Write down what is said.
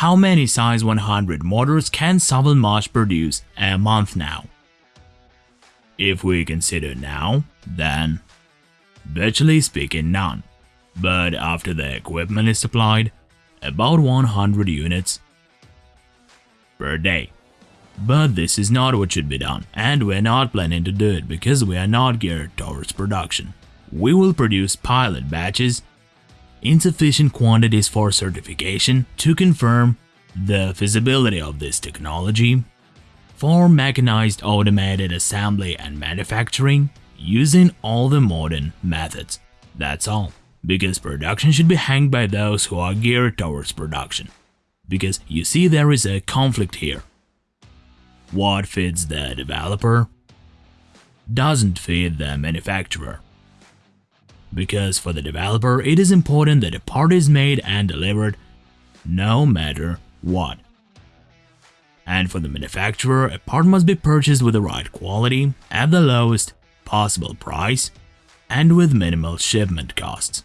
how many size 100 motors can Savalmash produce a month now? If we consider now, then virtually speaking none. But after the equipment is supplied, about 100 units per day. But this is not what should be done, and we're not planning to do it because we are not geared towards production. We will produce pilot batches in sufficient quantities for certification to confirm the feasibility of this technology for mechanized automated assembly and manufacturing using all the modern methods. That's all. Because production should be hanged by those who are geared towards production. Because you see there is a conflict here. What fits the developer doesn't fit the manufacturer. Because for the developer, it is important that a part is made and delivered no matter what. And for the manufacturer, a part must be purchased with the right quality, at the lowest possible price, and with minimal shipment costs.